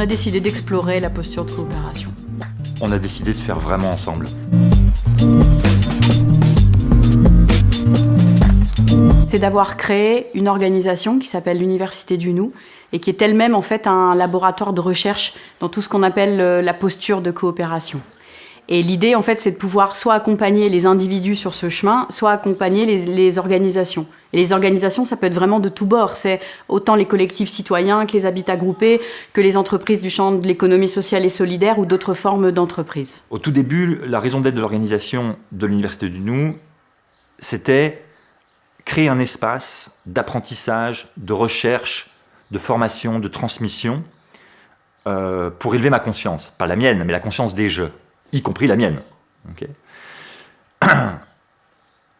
a décidé d'explorer la posture de coopération. On a décidé de faire vraiment ensemble. C'est d'avoir créé une organisation qui s'appelle l'Université du Nou et qui est elle-même en fait un laboratoire de recherche dans tout ce qu'on appelle euh, la posture de coopération. Et l'idée, en fait, c'est de pouvoir soit accompagner les individus sur ce chemin, soit accompagner les, organisations. Et les organisations, ça peut être vraiment de tous bords. C'est autant les collectifs citoyens que les habitats groupés, que les entreprises du champ de l'économie sociale et solidaire ou d'autres formes d'entreprises. Au tout début, la raison d'être de l'organisation de l'Université du Nou, c'était créer un espace d'apprentissage, de recherche, de formation, de transmission, euh, pour élever ma conscience. Pas la mienne, mais la conscience des jeux y compris la mienne.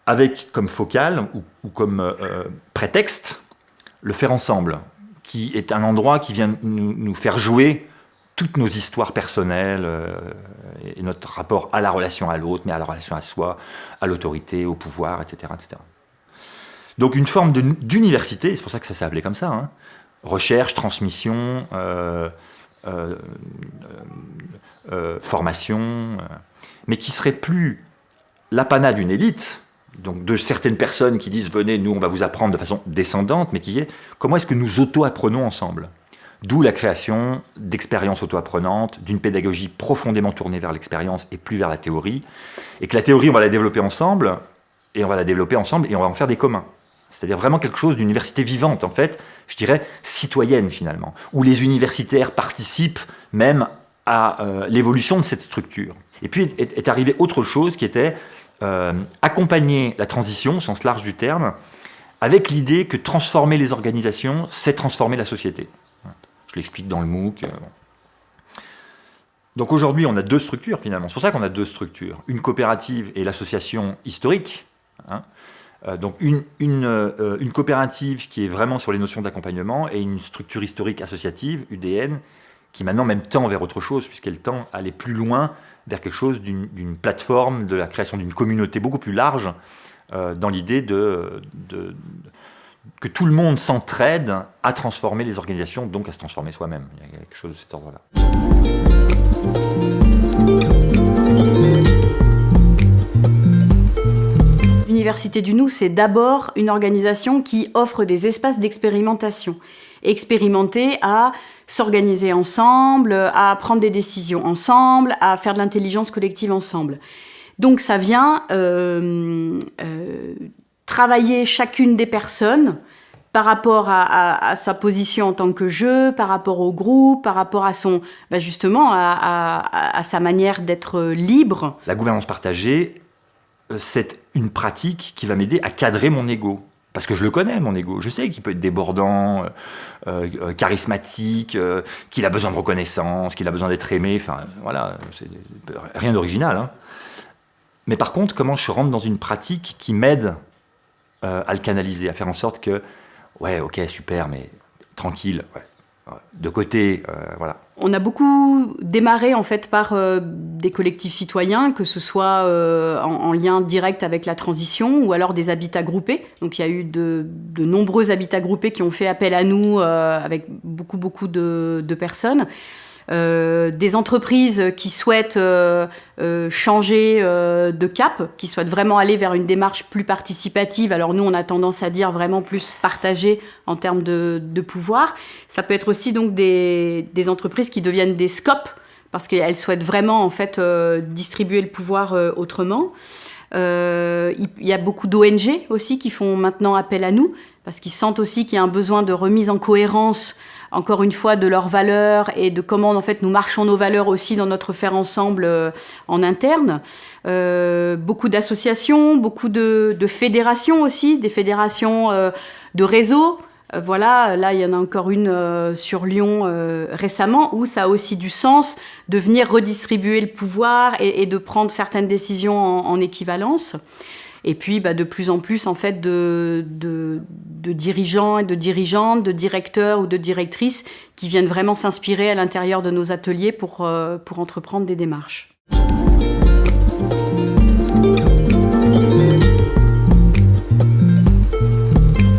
Avec comme focale ou, comme euh, euh, prétexte le faire ensemble, qui est un endroit qui vient nous, faire jouer toutes nos histoires personnelles euh, et notre rapport à la relation à l'autre, mais à la relation à soi, à l'autorité, au pouvoir, etc., etc. Donc une forme d'université, c'est pour ça que ça s'est appelé comme ça, hein. recherche, transmission, formation, euh, mais qui serait plus l'apanat d'une élite, donc de certaines personnes qui disent « venez, nous, on va vous apprendre de façon descendante », mais qui est « comment est-ce que nous auto-apprenons ensemble ?» D'où la création d'expériences auto-apprenantes, d'une pédagogie profondément tournée vers l'expérience et plus vers la théorie, et que la théorie, on va la développer ensemble, et on va la développer ensemble, et on va en faire des communs. C'est-à-dire vraiment quelque chose d'université vivante, en fait, je dirais citoyenne finalement, où les universitaires participent même à euh, l'évolution de cette structure. Et puis est, arrivé autre chose qui était euh, accompagner la transition, au sens large du terme, avec l'idée que transformer les organisations, c'est transformer la société. Je l'explique dans le MOOC. Euh, Donc aujourd'hui, on a deux structures finalement. C'est pour ça qu'on a deux structures. Une coopérative et l'association historique. Hein. Donc une, une, une, coopérative qui est vraiment sur les notions d'accompagnement et une structure historique associative, UDN, qui maintenant même tend vers autre chose, puisqu'elle tend à aller plus loin vers quelque chose d'une plateforme, de la création d'une communauté beaucoup plus large, euh, dans l'idée de, que tout le monde s'entraide à transformer les organisations, donc à se transformer soi-même. Il y a quelque chose de cet ordre-là. L'Université du Nou, c'est d'abord une organisation qui offre des espaces d'expérimentation. Expérimenter à s'organiser ensemble, à prendre des décisions ensemble, à faire de l'intelligence collective ensemble. Donc ça vient euh, euh, travailler chacune des personnes par rapport à, sa position en tant que jeu, par rapport au groupe, par rapport à son, bah, justement, à, sa manière d'être libre. La gouvernance partagée, c'est une pratique qui va m'aider à cadrer mon ego. Parce que je le connais, mon ego. Je sais qu'il peut être débordant, euh, euh, charismatique, euh, qu'il a besoin de reconnaissance, qu'il a besoin d'être aimé. Enfin, voilà, rien d'original. Hein. Mais par contre, comment je rentre dans une pratique qui m'aide à le canaliser, à faire en sorte que, ouais, ok, super, mais tranquille, ouais, de côté, euh. On a beaucoup démarré en fait par euh, des collectifs citoyens, que ce soit euh, en, lien direct avec la transition ou alors des habitats groupés. Donc il y a eu de, nombreux habitats groupés qui ont fait appel à nous avec beaucoup beaucoup de personnes. Euh, des entreprises qui souhaitent euh, euh, changer de cap, qui souhaitent vraiment aller vers une démarche plus participative. Alors nous, on a tendance à dire vraiment plus partagée en termes de, pouvoir. Ça peut être aussi donc des, entreprises qui deviennent des scopes parce qu'elles souhaitent vraiment en fait distribuer le pouvoir autrement. Il y a beaucoup d'ONG aussi qui font maintenant appel à nous parce qu'ils sentent aussi qu'il y a un besoin de remise en cohérence encore une fois, de leurs valeurs et de comment en fait nous marchons nos valeurs aussi dans notre faire ensemble euh, en interne. Euh, beaucoup d'associations, beaucoup de, fédérations aussi, des fédérations euh, de réseaux. voilà, là il y en a encore une sur Lyon récemment où ça a aussi du sens de venir redistribuer le pouvoir et, de prendre certaines décisions en équivalence. Et puis, bah, de plus en plus, en fait, de, dirigeants et de dirigeantes, de directeurs ou de directrices qui viennent vraiment s'inspirer à l'intérieur de nos ateliers pour, euh, pour entreprendre des démarches.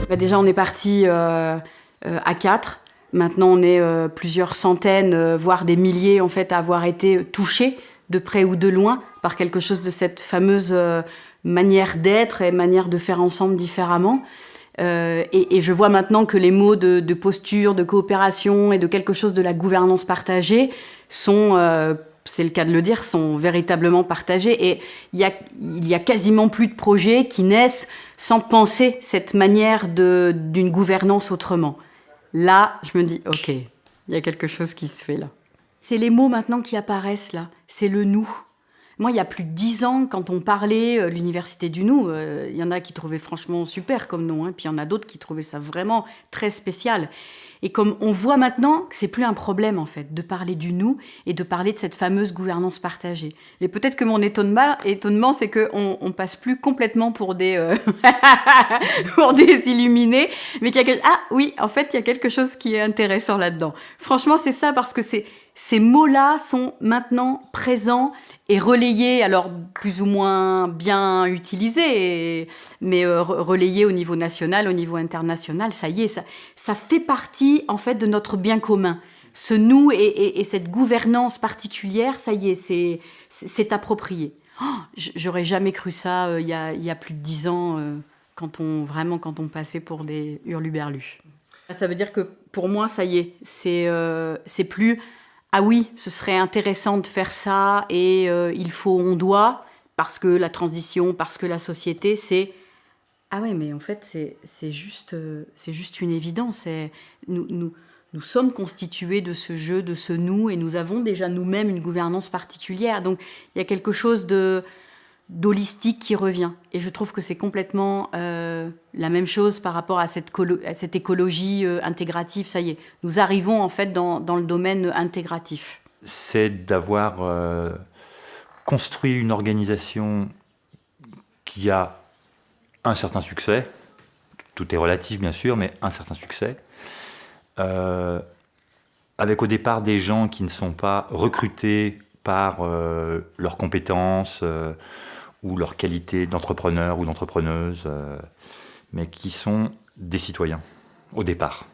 Bah, déjà, on est parti euh, euh, à quatre Maintenant, on est plusieurs centaines, voire des milliers, en fait, à avoir été touchés de près ou de loin par quelque chose de cette fameuse manière d'être et manière de faire ensemble différemment. Euh, et, je vois maintenant que les mots de, posture, de coopération et de quelque chose de la gouvernance partagée sont, euh, c'est le cas de le dire, sont véritablement partagés. Et il y a, il y a quasiment plus de projets qui naissent sans penser cette manière d'une gouvernance autrement. Là, je me dis, ok, il y a quelque chose qui se fait là. C'est les mots maintenant qui apparaissent là, c'est le nous. Moi, il y a plus de dix ans, quand on parlait euh, l'université du Nou, euh, il y en a qui trouvaient franchement super comme nom, hein, puis il y en a d'autres qui trouvaient ça vraiment très spécial. Et comme on voit maintenant que c'est plus un problème en fait de parler du nous et de parler de cette fameuse gouvernance partagée. Et peut-être que mon étonnement, étonnement c'est qu'on on passe plus complètement pour des euh, pour illuminés, mais qu'il y a ah oui, en fait il y a quelque chose qui est intéressant là-dedans. Franchement c'est ça parce que c'est ces mots-là sont maintenant présents et relayés, alors plus ou moins bien utilisés, mais euh, relayés au niveau national, au niveau international, ça y est, ça, fait partie en fait de notre bien commun. Ce nous et, cette gouvernance particulière, ça y est, c'est approprié. Oh, j'aurais jamais cru ça euh, il, y a, plus de dix ans, euh, quand on, vraiment quand on passait pour des hurluberlus. Ça veut dire que pour moi, ça y est, c'est plus ah oui, ce serait intéressant de faire ça et euh, il faut, on doit, parce que la transition, parce que la société, c'est... Ah ouais, mais en fait, c'est juste, euh, c'est juste une évidence. Nous, nous, nous sommes constitués de ce jeu, de ce nous, et nous avons déjà nous-mêmes une gouvernance particulière. Donc, il y a quelque chose de d'holistique qui revient. Et je trouve que c'est complètement euh, la même chose par rapport à cette, cette écologie euh, intégrative. Ça y est, nous arrivons en fait dans, dans le domaine intégratif. C'est d'avoir euh, construit une organisation qui a un certain succès, tout est relatif bien sûr, mais un certain succès, avec au départ des gens qui ne sont pas recrutés par leurs compétences, ou leur qualité d'entrepreneur ou d'entrepreneuse, euh, mais qui sont des citoyens au départ.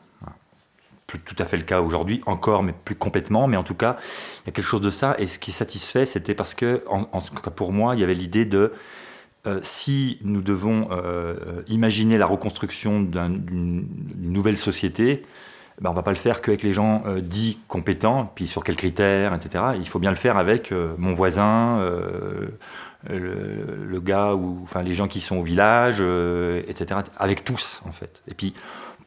Plus tout à fait le cas aujourd'hui, encore, mais plus complètement. Mais en tout cas, il y a quelque chose de ça. Et ce qui satisfait, c'était parce que, en, tout cas pour moi, il y avait l'idée de euh, si nous devons euh, imaginer la reconstruction d'une nouvelle société, ben on ne va pas le faire qu'avec les gens dits compétents, puis sur quels critères, etc. Il faut bien le faire avec mon voisin, le, gars ou enfin les gens qui sont au village, euh, etc. Avec tous en fait. Et puis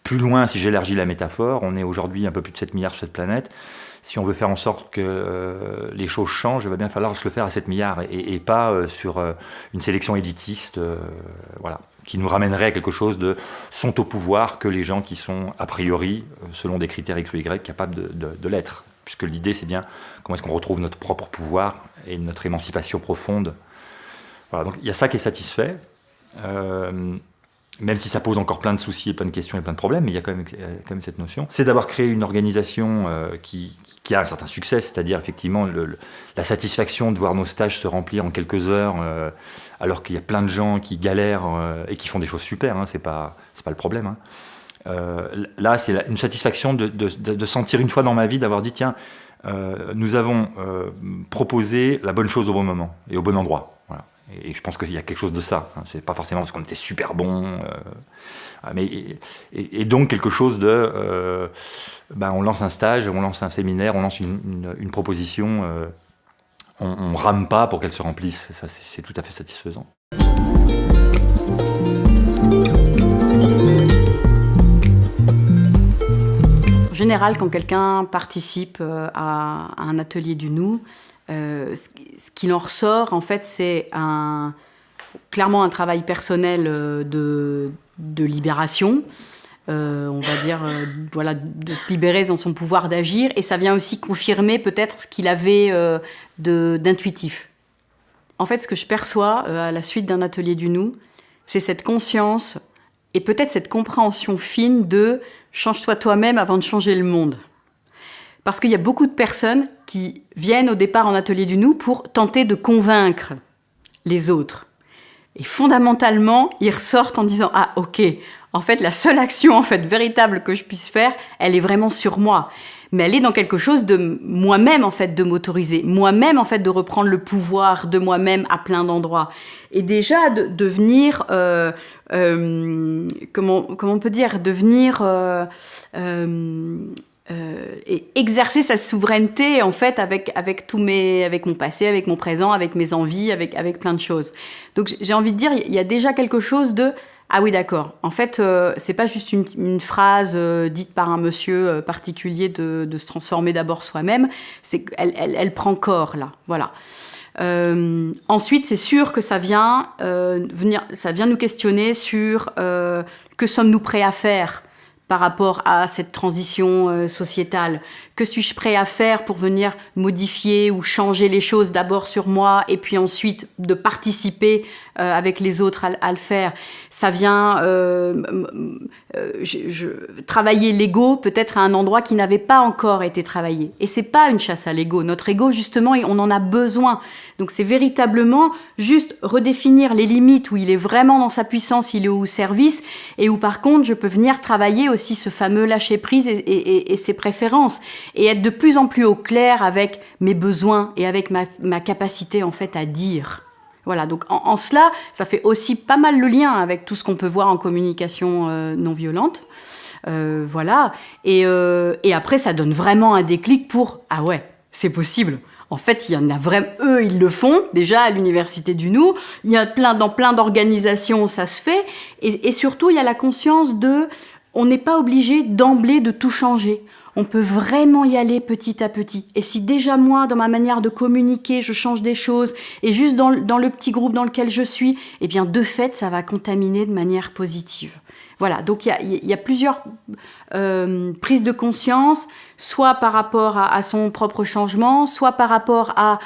plus loin, si j'élargis la métaphore, on est aujourd'hui un peu plus de 7 milliards sur cette planète. Si on veut faire en sorte que euh, les choses changent, il va bien falloir se le faire à 7 milliards et, pas euh, sur une sélection élitiste, voilà, qui nous ramènerait à quelque chose de sont au pouvoir que les gens qui sont a priori, selon des critères X ou Y, capables de, de l'être. Puisque l'idée, c'est bien comment est-ce qu'on retrouve notre propre pouvoir et notre émancipation profonde donc il y a ça qui est satisfait, euh, même si ça pose encore plein de soucis et plein de questions et plein de problèmes, mais il y a quand même, quand même cette notion. C'est d'avoir créé une organisation euh, qui, qui, a un certain succès, c'est-à-dire effectivement la satisfaction de voir nos stages se remplir en quelques heures, euh, alors qu'il y a plein de gens qui galèrent et qui font des choses super, hein, c'est pas, pas le problème. Hein. là, c'est une satisfaction de, sentir une fois dans ma vie d'avoir dit, tiens, nous avons proposé la bonne chose au bon moment et au bon endroit. Et je pense qu'il y a quelque chose de ça. Hein. C'est pas forcément parce qu'on était super bon, euh, mais et, donc quelque chose de, euh, ben on lance un stage, on lance un séminaire, on lance une, proposition, euh, on, rame pas pour qu'elle se remplisse. Ça, c'est tout à fait satisfaisant. En général, quand quelqu'un participe à, un atelier du nous, euh, ce qu'il en ressort, en fait, c'est clairement un travail personnel euh, de, de libération. Euh, on va dire, voilà, de se libérer dans son pouvoir d'agir. Et ça vient aussi confirmer peut-être ce qu'il avait d'intuitif. En fait, ce que je perçois à la suite d'un atelier du nous, c'est cette conscience et peut-être cette compréhension fine de change-toi toi-même avant de changer le monde. Parce qu'il y a beaucoup de personnes qui viennent au départ en atelier du nous pour tenter de convaincre les autres. Et fondamentalement, ils ressortent en disant « Ah, ok, en fait, la seule action en fait véritable que je puisse faire, elle est vraiment sur moi. Mais elle est dans quelque chose de moi-même en fait de m'autoriser, moi-même en fait de reprendre le pouvoir de moi-même à plein d'endroits. Et déjà de devenir, euh, euh, comment on peut dire, devenir euh, et exercer sa souveraineté en fait avec avec tous mes avec mon passé, avec mon présent, avec mes envies, avec avec plein de choses. Donc j'ai envie de dire, il y a déjà quelque chose de ah oui, d'accord. En fait, euh, c'est pas juste une, phrase euh, dite par un monsieur euh, particulier de, se transformer d'abord soi-même. C'est qu'elle elle, prend corps là. Voilà. ensuite, c'est sûr que ça vient venir, ça vient nous questionner sur que sommes-nous prêts à faire par rapport à cette transition sociétale Que suis-je prêt à faire pour venir modifier ou changer les choses d'abord sur moi et puis ensuite de participer euh, avec les autres à, le faire? Ça vient euh, euh, travailler l'ego peut-être à un endroit qui n'avait pas encore été travaillé. Et c'est pas une chasse à l'ego. Notre ego, justement, on en a besoin. Donc c'est véritablement juste redéfinir les limites où il est vraiment dans sa puissance, il est au service, et où par contre je peux venir travailler aussi ce fameux lâcher prise et, ses préférences, et être de plus en plus au clair avec mes besoins et avec ma, ma capacité en fait à dire. Voilà, donc en, cela, ça fait aussi pas mal le lien avec tout ce qu'on peut voir en communication euh, non violente. Euh, voilà, euh, et, après, ça donne vraiment un déclic pour « Ah ouais, c'est possible !» En fait, il y en a vraiment, eux, ils le font déjà à l'université du Nou. Il y a plein, dans plein d'organisations, ça se fait. Et, et, surtout, il y a la conscience de, on n'est pas obligé d'emblée de tout changer on peut vraiment y aller petit à petit. Et si déjà moi, dans ma manière de communiquer, je change des choses, et juste dans, le petit groupe dans lequel je suis, eh bien de fait, ça va contaminer de manière positive. Voilà, donc il y a, plusieurs euh, prises de conscience, soit par rapport à, son propre changement, soit par rapport à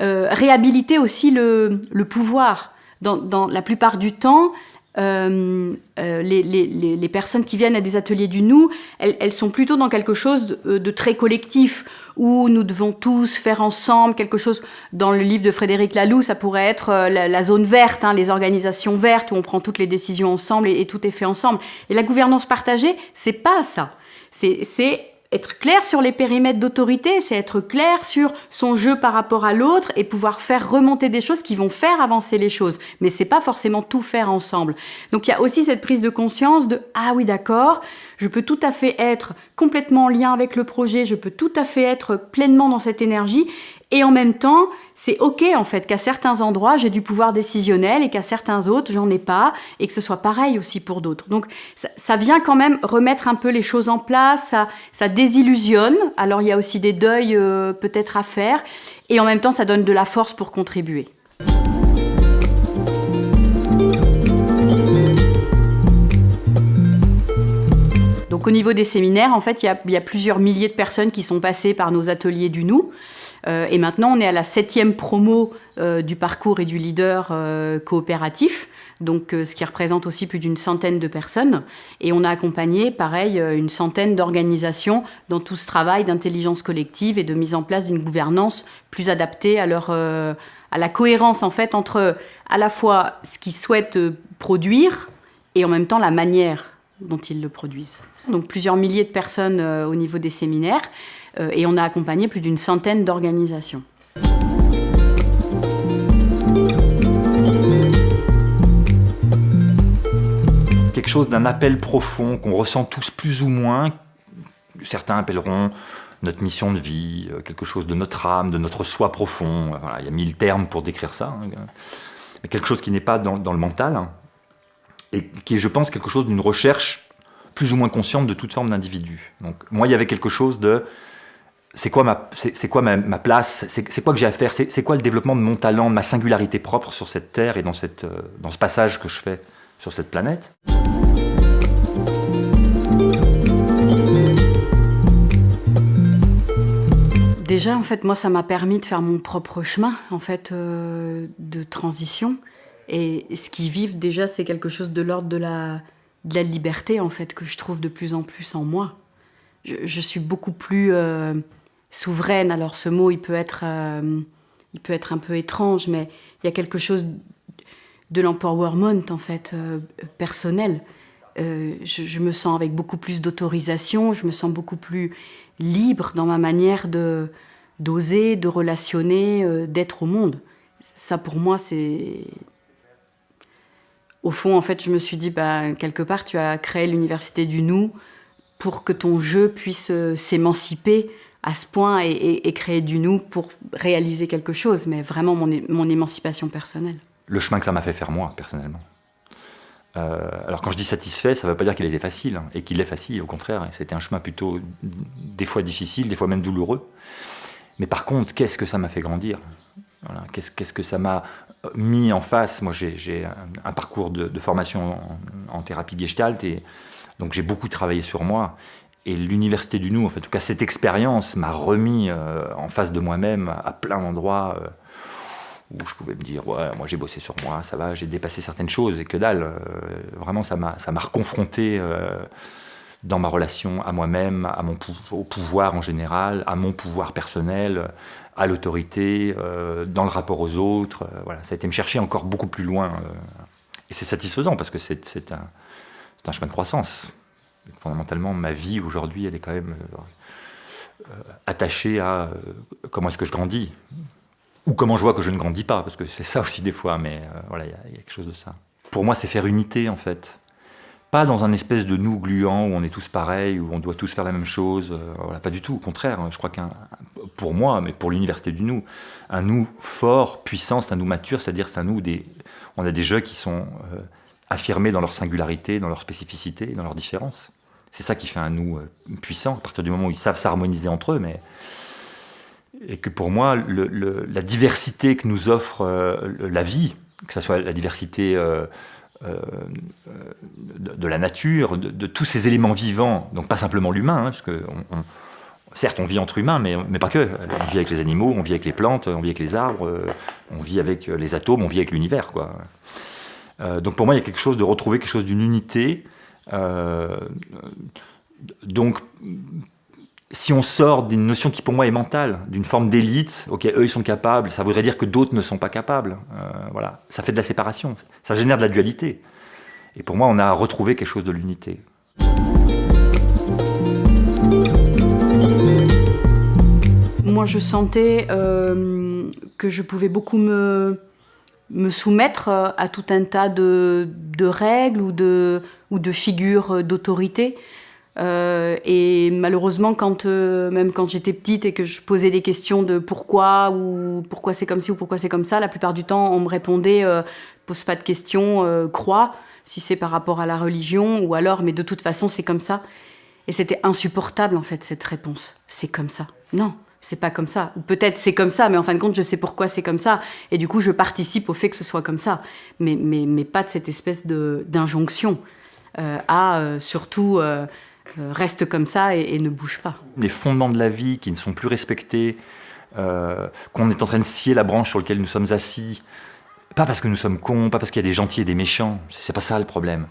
euh, réhabiliter aussi le, pouvoir. dans, la plupart du temps, euh, euh, les, personnes qui viennent à des ateliers du nous, elles, sont plutôt dans quelque chose de, euh, très collectif, où nous devons tous faire ensemble quelque chose. Dans le livre de Frédéric Laloux, ça pourrait être la, zone verte, hein, les organisations vertes, où on prend toutes les décisions ensemble et, et tout est fait ensemble. Et la gouvernance partagée, c'est pas ça. C'est être clair sur les périmètres d'autorité, c'est être clair sur son jeu par rapport à l'autre et pouvoir faire remonter des choses qui vont faire avancer les choses. Mais c'est pas forcément tout faire ensemble. Donc il y a aussi cette prise de conscience de ah oui d'accord, je peux tout à fait être complètement en lien avec le projet, je peux tout à fait être pleinement dans cette énergie et en même temps, c'est OK en fait qu'à certains endroits, j'ai du pouvoir décisionnel et qu'à certains autres, j'en ai pas et que ce soit pareil aussi pour d'autres. Donc ça, vient quand même remettre un peu les choses en place, ça, désillusionne. Alors il y a aussi des deuils euh, peut-être à faire et en même temps, ça donne de la force pour contribuer. Donc au niveau des séminaires, en fait, il y a plusieurs milliers de personnes qui sont passées par nos ateliers du nous. Euh, et maintenant, on est à la septième promo euh, du parcours et du leader euh, coopératif, donc ce qui représente aussi plus d'une centaine de personnes. Et on a accompagné, pareil, une centaine d'organisations dans tout ce travail d'intelligence collective et de mise en place d'une gouvernance plus adaptée à leur à la cohérence en fait entre à la fois ce qu'ils souhaitent produire et en même temps la manière dont ils le produisent. Donc plusieurs milliers de personnes au niveau des séminaires. Euh, et on a accompagné plus d'une centaine d'organisations. Quelque chose d'un appel profond qu'on ressent tous plus ou moins, certains appelleront notre mission de vie, euh, quelque chose de notre âme, de notre soi profond. il y a mille termes pour décrire ça. Hein. Mais quelque chose qui n'est pas dans, le mental hein, et qui est, je pense, quelque chose d'une recherche plus ou moins consciente de toute forme d'individu. Donc moi, il y avait quelque chose de c'est quoi ma, place, c'est, quoi que j'ai à faire, c'est, quoi le développement de mon talent, de ma singularité propre sur cette terre et euh, dans ce passage que je fais sur cette planète? Déjà, en fait, moi, ça m'a permis de faire mon propre chemin, en fait, euh, de transition. Et ce qui vivent déjà, c'est quelque chose de l'ordre de la, de la liberté, en fait, que je trouve de plus en plus en moi. Je, suis beaucoup plus euh, souveraine. Alors ce mot, il peut être, euh, il peut être un peu étrange, mais il y a quelque chose de l'empowerment en fait euh, personnel. je, me sens avec beaucoup plus d'autorisation, je me sens beaucoup plus libre dans ma manière de d'oser, de relationner, d'être au monde. Ça, pour moi, c'est... Au fond, en fait, je me suis dit, bah, quelque part, tu as créé l'université du nous pour que ton jeu puisse s'émanciper à ce point et, créer du nous pour réaliser quelque chose, mais vraiment mon, émancipation personnelle. Le chemin que ça m'a fait faire moi, personnellement. Euh, alors quand je dis satisfait, ça ne veut pas dire qu'il était facile, hein, et qu'il est facile, au contraire. C'était un chemin plutôt des fois difficile, des fois même douloureux. Mais par contre, qu'est-ce que ça m'a fait grandir? Qu'est-ce que ça m'a mis en face? Moi, j'ai un, parcours de, formation en, en, thérapie gestalt, et donc j'ai beaucoup travaillé sur moi. Et l'université du nous, en, en tout cas cette expérience m'a remis euh, en face de moi-même à plein d'endroits euh, où je pouvais me dire ouais moi j'ai bossé sur moi, ça va, j'ai dépassé certaines choses et que dalle. Euh, vraiment ça m'a reconfronté dans ma relation à moi-même, mon au pouvoir en général, à mon pouvoir personnel, à l'autorité, dans le rapport aux autres. voilà, ça a été me chercher encore beaucoup plus loin. et c'est satisfaisant parce que c'est un, un chemin de croissance fondamentalement, ma vie aujourd'hui, elle est quand même euh, attachée à euh, comment est-ce que je grandis, ou comment je vois que je ne grandis pas, parce que c'est ça aussi des fois, mais euh, voilà, il y, a quelque chose de ça. Pour moi, c'est faire unité, en fait. Pas dans un espèce de nous gluant où on est tous pareils, où on doit tous faire la même chose. pas du tout. Au contraire, je crois qu'un, pour moi, mais pour l'université du nous, un nous fort, puissant, c'est un nous mature, c'est-à-dire c'est un nous des, on a des jeux qui sont affirmés dans leur singularité, dans leur spécificité, dans leur différence. C'est ça qui fait un nous euh, puissant, à partir du moment où ils savent s'harmoniser entre eux. Mais... Et que pour moi, la diversité que nous offre euh, la vie, que ce soit la diversité euh, de, la nature, de, tous ces éléments vivants, donc pas simplement l'humain, hein, parce que certes on vit entre humains, mais, mais, pas que. On vit avec les animaux, on vit avec les plantes, on vit avec les arbres, on vit avec les atomes, on vit avec l'univers. donc pour moi, il y a quelque chose de retrouver quelque chose d'une unité donc, si on sort d'une notion qui pour moi est mentale, d'une forme d'élite, ok, eux ils sont capables, ça voudrait dire que d'autres ne sont pas capables. Euh, voilà, ça fait de la séparation, ça génère de la dualité. Et pour moi, on a retrouvé quelque chose de l'unité. Moi, je sentais euh, que je pouvais beaucoup me me soumettre euh, à tout un tas de, règles ou de, ou de figures d'autorité. Euh, et malheureusement, quand, euh, même quand j'étais petite et que je posais des questions de pourquoi ou pourquoi c'est comme ci ou pourquoi c'est comme ça, la plupart du temps, on me répondait pose pas de questions, crois, si c'est par rapport à la religion ou alors, mais de toute façon, c'est comme ça. Et c'était insupportable en fait cette réponse. C'est comme ça. Non, c'est pas comme ça. Ou peut-être c'est comme ça, mais en fin de compte, je sais pourquoi c'est comme ça. Et du coup, je participe au fait que ce soit comme ça. Mais, mais, mais pas de cette espèce d'injonction euh, à euh, surtout euh, reste comme ça et, ne bouge pas. Les fondements de la vie qui ne sont plus respectés, qu'on est en train de scier la branche sur laquelle nous sommes assis, pas parce que nous sommes cons, pas parce qu'il y a des gentils et des méchants. C'est pas ça le problème.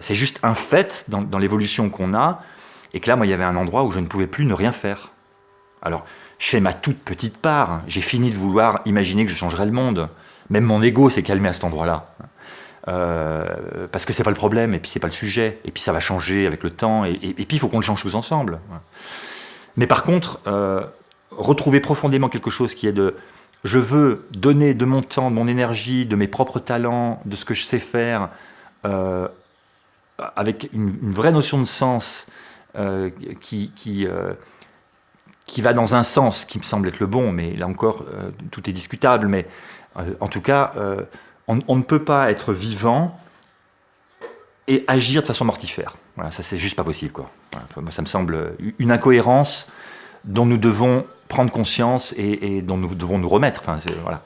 c'est juste un fait dans, dans l'évolution qu'on a. Et que là, moi, il y avait un endroit où je ne pouvais plus ne rien faire. Alors, je fais ma toute petite part. J'ai fini de vouloir imaginer que je changerais le monde. Même mon ego s'est calmé à cet endroit-là. Euh, parce que c'est pas le problème, et puis c'est pas le sujet, et puis ça va changer avec le temps, et, puis il faut qu'on le change tous ensemble. Mais par contre, euh, retrouver profondément quelque chose qui est de je veux donner de mon temps, de mon énergie, de mes propres talents, de ce que je sais faire, euh, avec une, vraie notion de sens qui, qui qui va dans un sens qui me semble être le bon, mais là encore, euh, tout est discutable, mais euh, en tout cas, euh, on, ne peut pas être vivant et agir de façon mortifère. Voilà, ça c'est juste pas possible. Quoi. ça me semble une incohérence dont nous devons prendre conscience et, dont nous devons nous remettre. Enfin, voilà.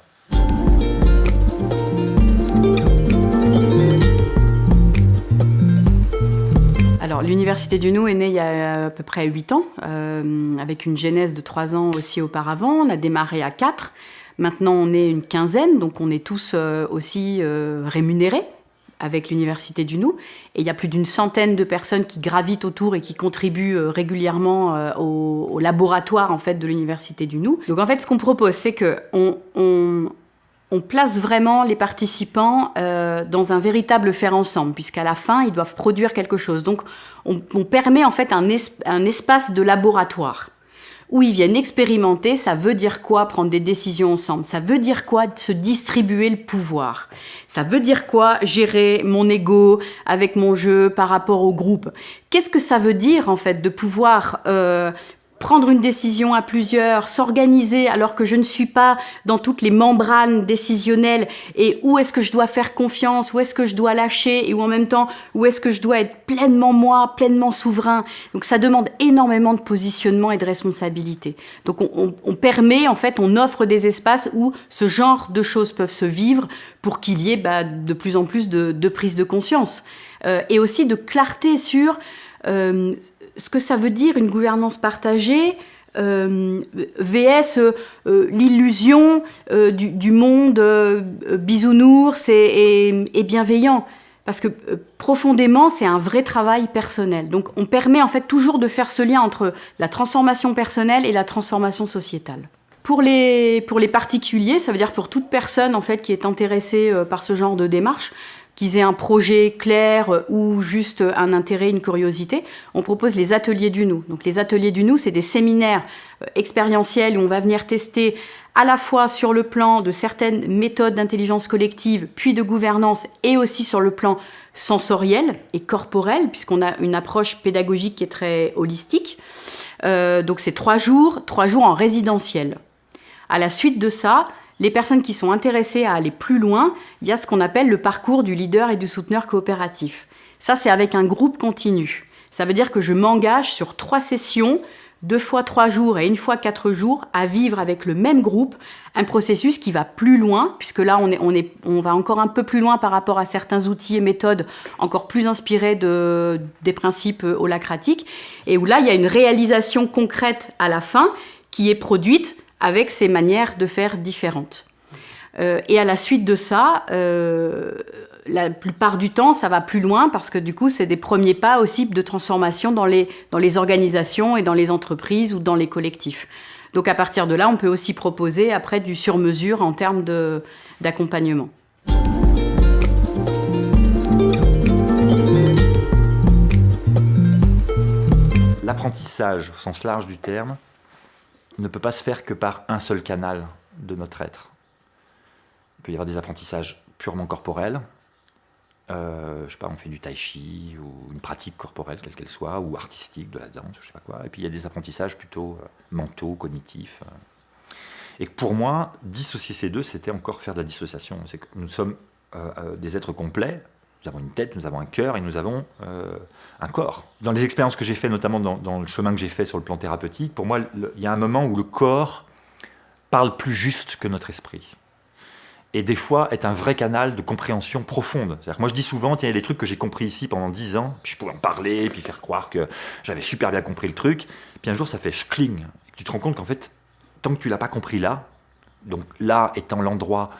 l'Université du Nou est née il y a à peu près 8 ans, euh, avec une genèse de 3 ans aussi auparavant. On a démarré à 4. Maintenant, on est une quinzaine, donc on est tous euh, aussi euh, rémunérés avec l'Université du Nou. Et il y a plus d'une centaine de personnes qui gravitent autour et qui contribuent régulièrement au, laboratoire en fait, de l'Université du Nou. Donc en fait, ce qu'on propose, c'est qu'on on, on place vraiment les participants euh, dans un véritable faire ensemble, puisqu'à la fin, ils doivent produire quelque chose. Donc, on, permet en fait un, un, espace de laboratoire où ils viennent expérimenter. Ça veut dire quoi prendre des décisions ensemble? Ça veut dire quoi se distribuer le pouvoir? Ça veut dire quoi gérer mon ego avec mon jeu par rapport au groupe? Qu'est-ce que ça veut dire en fait de pouvoir euh, prendre une décision à plusieurs, s'organiser alors que je ne suis pas dans toutes les membranes décisionnelles et où est-ce que je dois faire confiance, où est-ce que je dois lâcher et où en même temps où est-ce que je dois être pleinement moi, pleinement souverain. Donc ça demande énormément de positionnement et de responsabilité. Donc on, permet, en fait, on offre des espaces où ce genre de choses peuvent se vivre pour qu'il y ait bah, de plus en plus de, prise de conscience euh, et aussi de clarté sur euh, ce que ça veut dire une gouvernance partagée euh, VS euh, l'illusion du, monde bisounours et, et, bienveillant. Parce que profondément, c'est un vrai travail personnel. Donc on permet en fait toujours de faire ce lien entre la transformation personnelle et la transformation sociétale. Pour les, pour les particuliers, ça veut dire pour toute personne en fait qui est intéressée par ce genre de démarche, qu'ils aient un projet clair euh, ou juste un intérêt, une curiosité, on propose les ateliers du nous. Donc les ateliers du nous, c'est des séminaires euh, expérientiels où on va venir tester à la fois sur le plan de certaines méthodes d'intelligence collective, puis de gouvernance, et aussi sur le plan sensoriel et corporel, puisqu'on a une approche pédagogique qui est très holistique. Euh, donc c'est trois jours, trois jours en résidentiel. À la suite de ça, les personnes qui sont intéressées à aller plus loin, il y a ce qu'on appelle le parcours du leader et du souteneur coopératif. Ça, c'est avec un groupe continu. Ça veut dire que je m'engage sur trois sessions, deux fois trois jours et une fois quatre jours, à vivre avec le même groupe un processus qui va plus loin, puisque là, on, va encore un peu plus loin par rapport à certains outils et méthodes encore plus inspirés de, des principes holacratiques, et où là, il y a une réalisation concrète à la fin qui est produite avec ces manières de faire différentes. Euh, et à la suite de ça, euh, la plupart du temps, ça va plus loin parce que du coup, c'est des premiers pas aussi de transformation dans les, dans les organisations et dans les entreprises ou dans les collectifs. Donc à partir de là, on peut aussi proposer après du sur-mesure en termes d'accompagnement. L'apprentissage, au sens large du terme, ne peut pas se faire que par un seul canal de notre être. Il peut y avoir des apprentissages purement corporels, euh, je sais pas, on fait du tai chi ou une pratique corporelle quelle qu'elle soit, ou artistique, de la danse, je sais pas quoi. Et puis il y a des apprentissages plutôt euh, mentaux, cognitifs. Euh. Et pour moi, dissocier ces deux, c'était encore faire de la dissociation. C'est que nous sommes des êtres complets, nous avons une tête, nous avons un cœur et nous avons euh, un corps. Dans les expériences que j'ai faites, notamment dans, le chemin que j'ai fait sur le plan thérapeutique, pour moi, il y a un moment où le corps parle plus juste que notre esprit. Et des fois, est un vrai canal de compréhension profonde. Moi, je dis souvent, il y a des trucs que j'ai compris ici pendant dix ans, puis je pouvais en parler, puis faire croire que j'avais super bien compris le truc. Puis un jour, ça fait schling. tu te rends compte qu'en fait, tant que tu l'as pas compris là, donc là étant l'endroit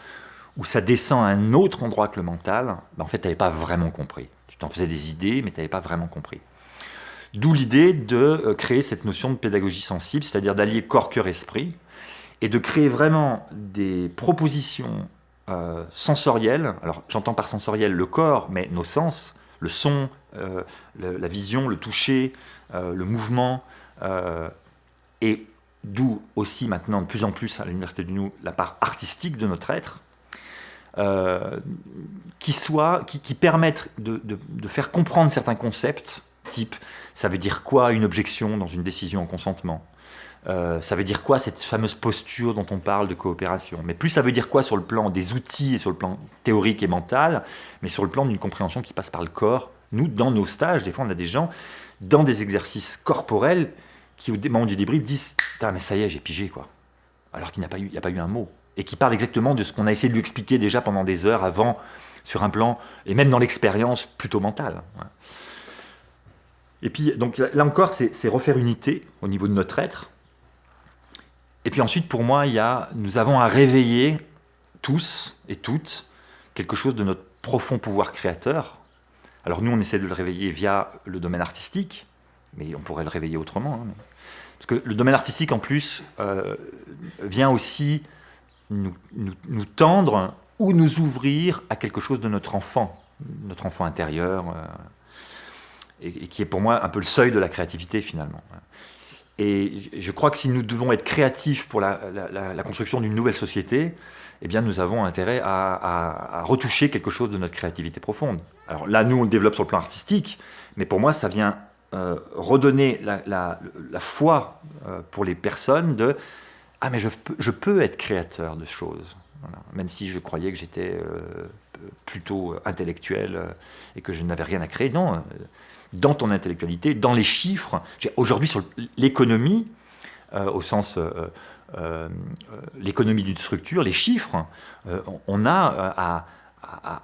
où ça descend à un autre endroit que le mental, ben en fait, tu n'avais pas vraiment compris. Tu t'en faisais des idées, mais tu n'avais pas vraiment compris. D'où l'idée de euh, créer cette notion de pédagogie sensible, c'est-à-dire d'allier corps, cœur, esprit, et de créer vraiment des propositions euh, sensorielles. Alors, j'entends par sensoriel le corps, mais nos sens, le son, euh, la vision, le toucher, le mouvement, et d'où aussi maintenant de plus en plus à l'Université du Nou la part artistique de notre être, euh, qui, soit, qui, permettent de, faire comprendre certains concepts, type ça veut dire quoi une objection dans une décision en consentement? Euh, ça veut dire quoi cette fameuse posture dont on parle de coopération? Mais plus ça veut dire quoi sur le plan des outils et sur le plan théorique et mental, mais sur le plan d'une compréhension qui passe par le corps. Nous, dans nos stages, des fois, on a des gens dans des exercices corporels qui, au moment du débrief, disent « mais ça y est, j'ai pigé, quoi ». Alors qu'il n'y a, pas eu, a pas eu un mot et qui parle exactement de ce qu'on a essayé de lui expliquer déjà pendant des heures avant, sur un plan, et même dans l'expérience plutôt mentale. Et puis, donc là encore, c'est refaire unité au niveau de notre être. Et puis ensuite, pour moi, il y a, nous avons à réveiller tous et toutes quelque chose de notre profond pouvoir créateur. Alors nous, on essaie de le réveiller via le domaine artistique, mais on pourrait le réveiller autrement. Hein. Parce que le domaine artistique, en plus, euh, vient aussi nous, tendre ou nous ouvrir à quelque chose de notre enfant, notre enfant intérieur, et, qui est pour moi un peu le seuil de la créativité finalement. Et je crois que si nous devons être créatifs pour la, construction d'une nouvelle société, eh bien nous avons intérêt à, retoucher quelque chose de notre créativité profonde. Alors là, nous, on le développe sur le plan artistique, mais pour moi, ça vient euh, redonner la, la foi euh, pour les personnes de « Ah, mais je peux, être créateur de choses Même si je croyais que j'étais euh, plutôt intellectuel et que je n'avais rien à créer. Non, dans ton intellectualité, dans les chiffres. Aujourd'hui, sur l'économie, euh, au sens euh, euh, l'économie d'une structure, les chiffres, on a à,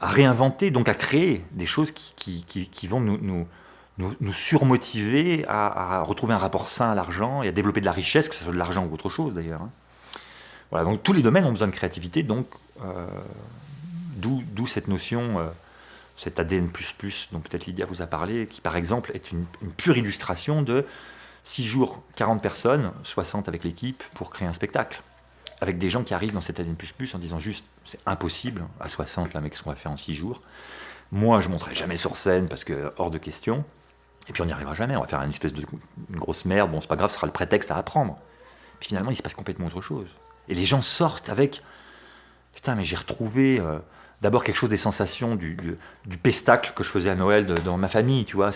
réinventer, donc à créer des choses qui, vont nous, nous, surmotiver à, retrouver un rapport sain à l'argent et à développer de la richesse, que ce soit de l'argent ou autre chose d'ailleurs. Hein. Voilà, donc tous les domaines ont besoin de créativité, donc d'où cette notion cet ADN++, dont peut-être Lydia vous a parlé, qui par exemple est une, pure illustration de 6 jours, 40 personnes, 60 avec l'équipe, pour créer un spectacle. Avec des gens qui arrivent dans cet ADN++ en disant juste, c'est impossible, à 60, là, mec, ce qu'on va faire en 6 jours. Moi, je ne monterai jamais sur scène parce que hors de question. Et puis on n'y arrivera jamais, on va faire une espèce de grosse merde, bon c'est pas grave, ce sera le prétexte à apprendre. Puis finalement, il se passe complètement autre chose. Et les gens sortent avec, putain, mais j'ai retrouvé... Euh, d'abord quelque chose des sensations du, du, pestacle que je faisais à Noël dans ma famille, tu vois.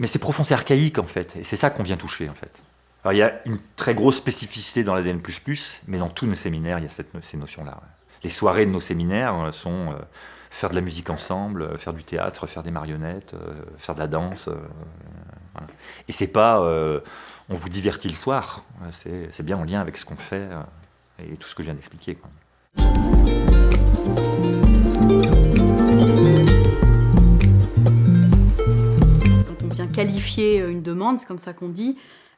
Mais c'est profond, c'est archaïque en fait, et c'est ça qu'on vient toucher en fait. Alors il y a une très grosse spécificité dans l'ADN++, mais dans tous nos séminaires, il y a cette, ces notions-là. Les soirées de nos séminaires euh, sont euh, faire de la musique ensemble, euh, faire du théâtre, faire des marionnettes, faire de la danse. Voilà. Et c'est pas on vous divertit le soir, c'est bien en lien avec ce qu'on fait et tout ce que je viens d'expliquer. Quand on vient qualifier une demande, c'est comme ça qu'on dit,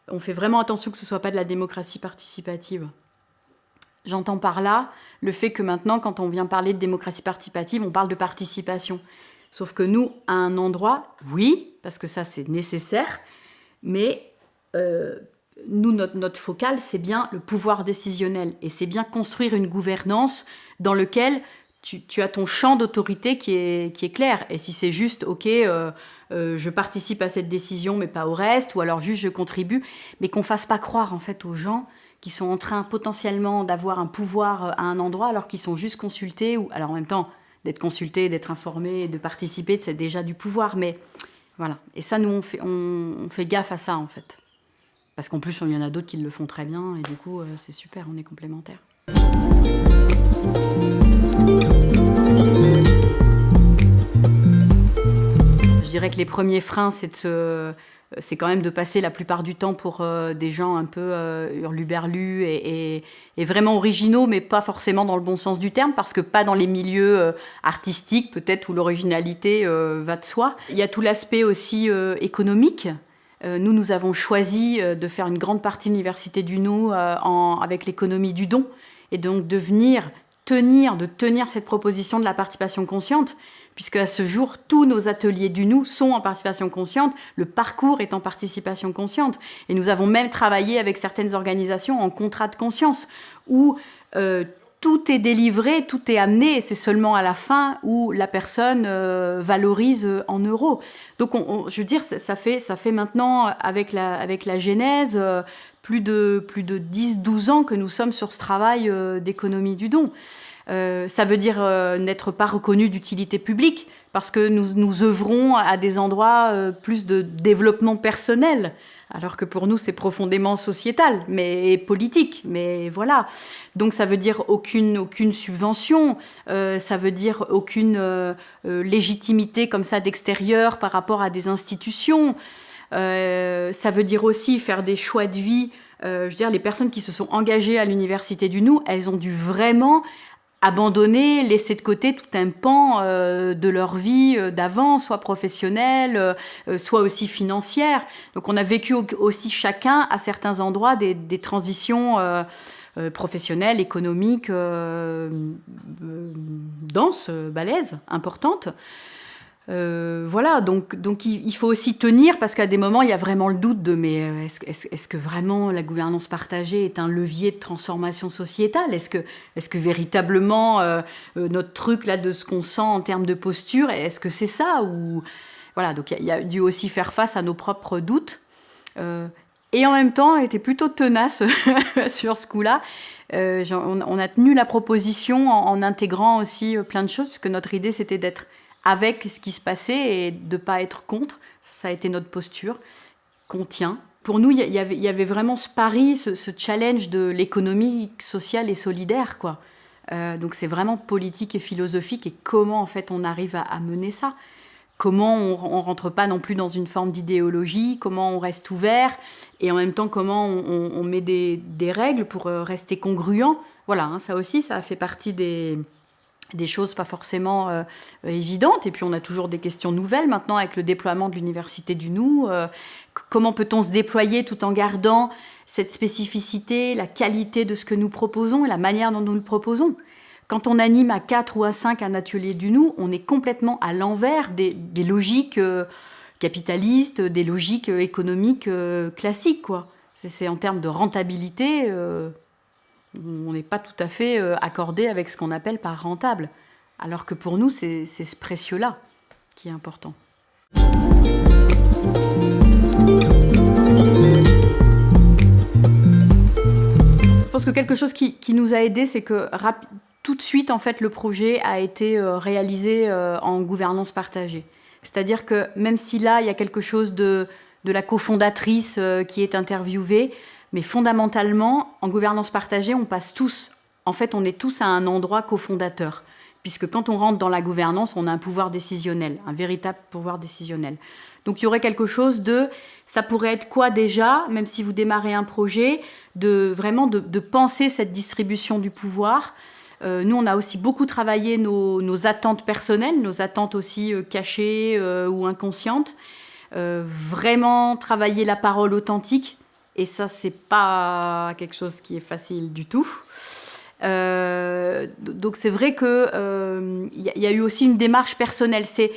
on fait vraiment attention que ce ne soit pas de la démocratie participative. J'entends par là le fait que maintenant, quand on vient parler de démocratie participative, on parle de participation. Sauf que nous, à un endroit, oui, parce que ça c'est nécessaire, mais euh, nous, notre, notre focale, c'est bien le pouvoir décisionnel. Et c'est bien construire une gouvernance dans laquelle tu, as ton champ d'autorité qui est, clair. Et si c'est juste, OK, euh, euh, je participe à cette décision, mais pas au reste, ou alors juste je contribue, mais qu'on fasse pas croire en fait aux gens qui sont en train potentiellement d'avoir un pouvoir euh, à un endroit alors qu'ils sont juste consultés, ou alors en même temps, d'être consultés, d'être informés, de participer, c'est déjà du pouvoir, mais voilà. Et ça, nous, on fait, on, fait gaffe à ça, en fait. Parce qu'en plus, il y en a d'autres qui le font très bien, et du coup, c'est super, on est complémentaires. Je dirais que les premiers freins, c'est quand même de passer la plupart du temps pour euh, des gens un peu euh, hurluberlus et, vraiment originaux, mais pas forcément dans le bon sens du terme, parce que pas dans les milieux euh, artistiques, peut-être, où l'originalité va de soi. Il y a tout l'aspect aussi économique. nous, nous avons choisi de faire une grande partie de l'Université du Nou avec l'économie du don, et donc de venir tenir, de tenir cette proposition de la participation consciente, puisque à ce jour, tous nos ateliers du nous sont en participation consciente, le parcours est en participation consciente. Et nous avons même travaillé avec certaines organisations en contrat de conscience, où euh, tout est délivré, tout est amené, et c'est seulement à la fin où la personne euh, valorise en euros. Donc, je veux dire, ça, fait, maintenant, avec la, avec la genèse, euh, plus de, plus de 10-12 ans que nous sommes sur ce travail euh, d'économie du don. Euh, ça veut dire euh, n'être pas reconnu d'utilité publique, parce que nous, nous œuvrons à des endroits plus de développement personnel, alors que pour nous c'est profondément sociétal, mais politique, mais voilà. Donc ça veut dire aucune, aucune subvention, ça veut dire aucune légitimité comme ça d'extérieur par rapport à des institutions. Euh, ça veut dire aussi faire des choix de vie. Euh, je veux dire, les personnes qui se sont engagées à l'université du Nou, elles ont dû vraiment abandonner, laisser de côté tout un pan euh, de leur vie d'avant, soit professionnelle, soit aussi financière. Donc on a vécu aussi chacun à certains endroits des, des transitions professionnelles, économiques, denses, balèzes, importantes. Euh, voilà, donc, donc il, faut aussi tenir parce qu'à des moments, il y a vraiment le doute de mais euh, est-ce que vraiment la gouvernance partagée est un levier de transformation sociétale? Est-ce que, véritablement euh, notre truc là de ce qu'on sent en termes de posture, est-ce que c'est ça? Ou voilà, donc il y, a dû aussi faire face à nos propres doutes. et en même temps, était plutôt tenace sur ce coup-là. On, a tenu la proposition en, en intégrant aussi plein de choses, puisque notre idée c'était d'être avec ce qui se passait et de ne pas être contre. Ça, a été notre posture qu'on tient. Pour nous, il y, avait vraiment ce pari, ce, challenge de l'économie sociale et solidaire. quoi. Euh, donc c'est vraiment politique et philosophique et comment en fait on arrive à, mener ça. Comment on, ne rentre pas non plus dans une forme d'idéologie, comment on reste ouvert et en même temps comment on, met des, règles pour euh, rester congruent. Voilà, hein, ça aussi, ça fait partie des, des choses pas forcément euh, évidentes. Et puis on a toujours des questions nouvelles maintenant avec le déploiement de l'Université du Nou. Euh, comment peut-on se déployer tout en gardant cette spécificité, la qualité de ce que nous proposons et la manière dont nous le proposons? Quand on anime à 4 ou à 5 un atelier du Nou, on est complètement à l'envers des, logiques euh, capitalistes, des logiques économiques classiques. C'est en termes de rentabilité, on n'est pas tout à fait euh, accordé avec ce qu'on appelle par rentable. Alors que pour nous, c'est ce précieux-là qui est important. Je pense que quelque chose qui, nous a aidé, c'est que tout de suite, en fait, le projet a été euh, réalisé euh, en gouvernance partagée. C'est-à-dire que même si là, il y a quelque chose de, de la cofondatrice qui est interviewée, mais fondamentalement, en gouvernance partagée, on passe tous, en fait, on est tous à un endroit cofondateur. Puisque quand on rentre dans la gouvernance, on a un pouvoir décisionnel, un véritable pouvoir décisionnel. Donc il y aurait quelque chose de, ça pourrait être quoi déjà, même si vous démarrez un projet, de vraiment de, penser cette distribution du pouvoir. Euh, nous, on a aussi beaucoup travaillé nos, attentes personnelles, nos attentes aussi euh, cachées euh, ou inconscientes. vraiment travailler la parole authentique, et ça, c'est pas quelque chose qui est facile du tout. Euh, donc c'est vrai qu'il euh, y, a eu aussi une démarche personnelle. C'est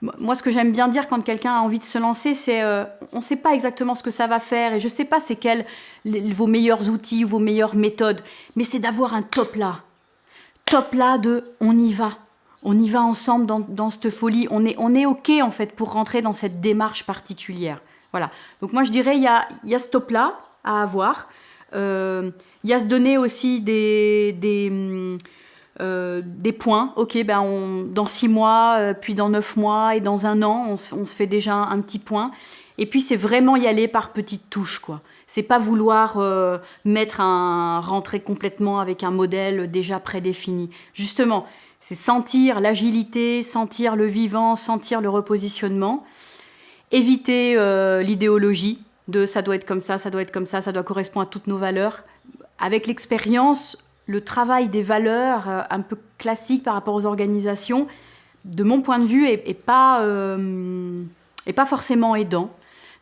moi ce que j'aime bien dire quand quelqu'un a envie de se lancer, c'est euh, on ne sait pas exactement ce que ça va faire et je ne sais pas c'est quels vos meilleurs outils, vos meilleures méthodes, mais c'est d'avoir un top là, top là de on y va, on y va ensemble dans, dans cette folie, on est on est ok en fait pour rentrer dans cette démarche particulière. Voilà. Donc moi, je dirais, il y a, ce top-là à avoir. Euh, il y a se donner aussi des, euh, points. Ok, ben dans six mois, euh, puis dans neuf mois et dans un an, on, on, se fait déjà un petit point. Et puis c'est vraiment y aller par petites touches, quoi. C'est pas vouloir mettre un rentrer complètement avec un modèle déjà prédéfini. Justement, c'est sentir l'agilité, sentir le vivant, sentir le repositionnement éviter euh, l'idéologie de ça doit être comme ça, ça doit être comme ça, ça doit correspondre à toutes nos valeurs. Avec l'expérience, le travail des valeurs euh, un peu classique par rapport aux organisations, de mon point de vue, est, pas, euh, pas forcément aidant.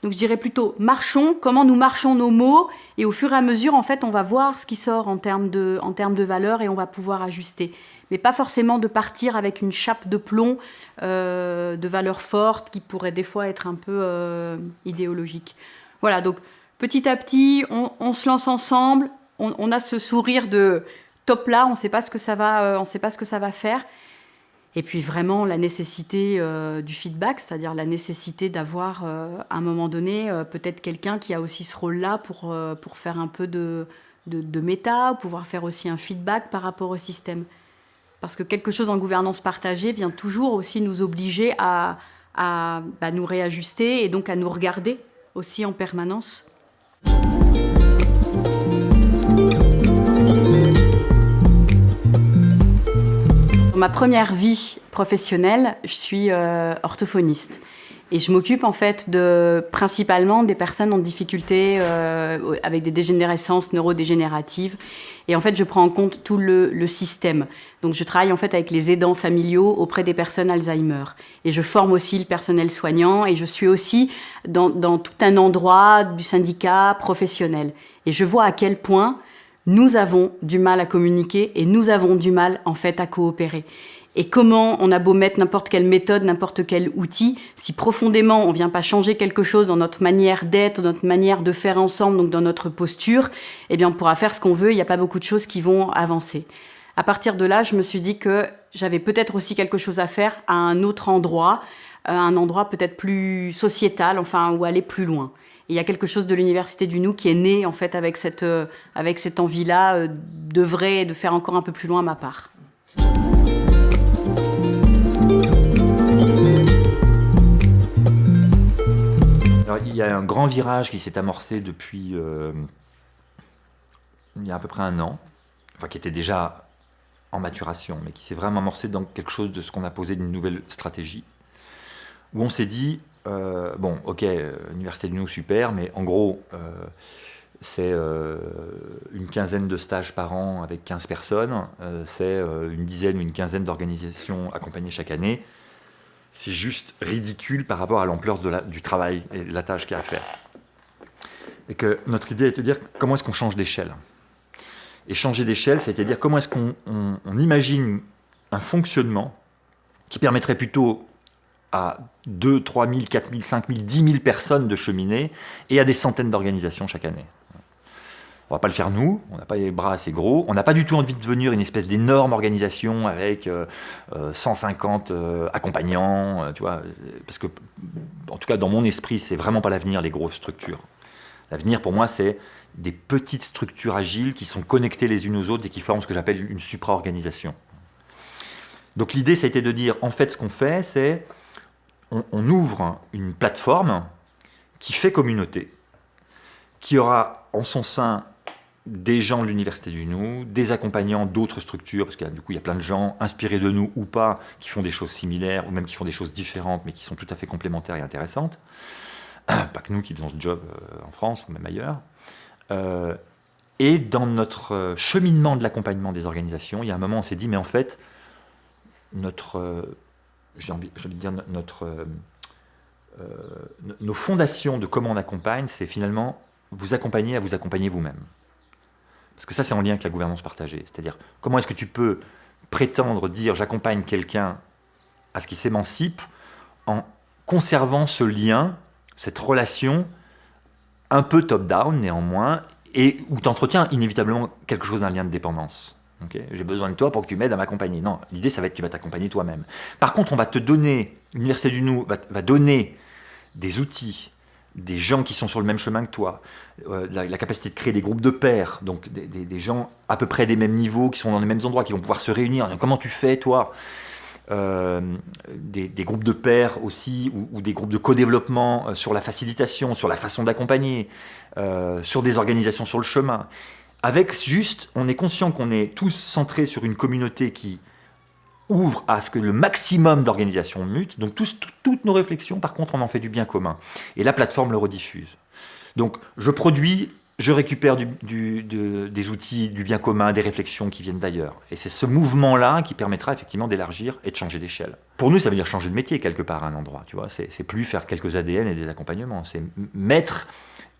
Donc je dirais plutôt marchons, comment nous marchons nos mots, et au fur et à mesure, en fait, on va voir ce qui sort en termes de, en termes de valeurs et on va pouvoir ajuster mais pas forcément de partir avec une chape de plomb euh, de valeurs fortes qui pourrait des fois être un peu euh, idéologique. Voilà, donc petit à petit, on, se lance ensemble, on, a ce sourire de top là, on ne sait pas ce que ça va, euh, on sait pas ce que ça va faire. Et puis vraiment la nécessité du feedback, c'est-à-dire la nécessité d'avoir à un moment donné peut-être quelqu'un qui a aussi ce rôle-là pour, pour faire un peu de, de, de méta, pouvoir faire aussi un feedback par rapport au système. Parce que quelque chose en gouvernance partagée vient toujours aussi nous obliger à, bah, nous réajuster et donc à nous regarder aussi en permanence. Dans ma première vie professionnelle, je suis euh, orthophoniste. Et je m'occupe en fait de, principalement des personnes en difficulté euh, avec des dégénérescences neurodégénératives. Et en fait, je prends en compte tout le, le, système. Donc, je travaille en fait avec les aidants familiaux auprès des personnes Alzheimer. Et je forme aussi le personnel soignant et je suis aussi dans, dans tout un endroit du syndicat professionnel. Et je vois à quel point nous avons du mal à communiquer et nous avons du mal en fait à coopérer. Et comment on a beau mettre n'importe quelle méthode, n'importe quel outil, si profondément on ne vient pas changer quelque chose dans notre manière d'être, dans notre manière de faire ensemble, donc dans notre posture, eh bien on pourra faire ce qu'on veut, il n'y a pas beaucoup de choses qui vont avancer. À partir de là, je me suis dit que j'avais peut-être aussi quelque chose à faire à un autre endroit, euh, un endroit peut-être plus sociétal, enfin, ou aller plus loin. Il y a quelque chose de l'Université du Nou qui est né en fait avec cette, euh, envie-là euh, de et de faire encore un peu plus loin ma part. il y a un grand virage qui s'est amorcé depuis il y a à peu près un an, enfin qui était déjà en maturation, mais qui s'est vraiment amorcé dans quelque chose de ce qu'on a posé d'une nouvelle stratégie, où on s'est dit, euh, bon, ok, Université du Nou, super, mais en gros, euh, c'est euh, une quinzaine de stages par an avec 15 personnes, c'est une dizaine ou une quinzaine d'organisations accompagnées chaque année. C'est juste ridicule par rapport à l'ampleur du travail et de la tâche qu'il y a à faire. Et que notre idée est de dire comment est-ce qu'on change d'échelle et changer d'échelle, c'est-à-dire comment est-ce qu'on imagine un fonctionnement qui permettrait plutôt à 2, 3 000, 4 000, 5 000, 10 000 personnes de cheminer et à des centaines d'organisations chaque année. On ne va pas le faire nous, on n'a pas les bras assez gros, on n'a pas du tout envie de devenir une espèce d'énorme organisation avec 150 euh, euh, euh, accompagnants, tu vois, parce que, en tout cas, dans mon esprit, c'est vraiment pas l'avenir, les grosses structures. L'avenir, pour moi, c'est des petites structures agiles qui sont connectées les unes aux autres et qui forment ce que j'appelle une supra-organisation. Donc l'idée, ça a été de dire, en fait, ce qu'on fait, c'est on, ouvre une plateforme qui fait communauté, qui aura en son sein des gens de l'Université du Nou, des accompagnants d'autres structures, parce que du coup, il y a plein de gens inspirés de nous ou pas, qui font des choses similaires, ou même qui font des choses différentes, mais qui sont tout à fait complémentaires et intéressantes. Pas que nous qui faisons ce job euh, en France ou même ailleurs. Euh, et dans notre euh, cheminement de l'accompagnement des organisations, il y a un moment on s'est dit, mais en fait, notre, j'ai envie, de dire, notre, nos fondations de comment on accompagne, c'est finalement vous accompagner à vous accompagner vous-même. Parce que ça, c'est en lien avec la gouvernance partagée. C'est-à-dire, comment est-ce que tu peux prétendre dire j'accompagne quelqu'un à ce qu'il s'émancipe en conservant ce lien, cette relation un peu top-down néanmoins, et où tu entretiens inévitablement quelque chose d'un lien de dépendance? J'ai besoin de toi pour que tu m'aides à m'accompagner. Non, l'idée, ça va être que tu vas t'accompagner toi-même. Par contre, on va te donner, l'Université du Nou va, donner des outils, des gens qui sont sur le même chemin que toi, euh, la, capacité de créer des groupes de pairs, donc des, gens à peu près des mêmes niveaux, qui sont dans les mêmes endroits, qui vont pouvoir se réunir. Comment tu fais, toi? Euh, des, groupes de pairs aussi, ou, des groupes de co-développement euh, sur la facilitation, sur la façon d'accompagner, sur des organisations sur le chemin. Avec juste, on est conscient qu'on est tous centrés sur une communauté qui ouvre à ce que le maximum d'organisations mutent. Donc toutes nos réflexions, par contre, on en fait du bien commun. Et la plateforme le rediffuse. Donc je produis je récupère des outils, du bien commun, des réflexions qui viennent d'ailleurs. Et c'est ce mouvement-là qui permettra effectivement d'élargir et de changer d'échelle. Pour nous, ça veut dire changer de métier quelque part à un endroit. Tu vois, c'est plus faire quelques ADN et des accompagnements. C'est mettre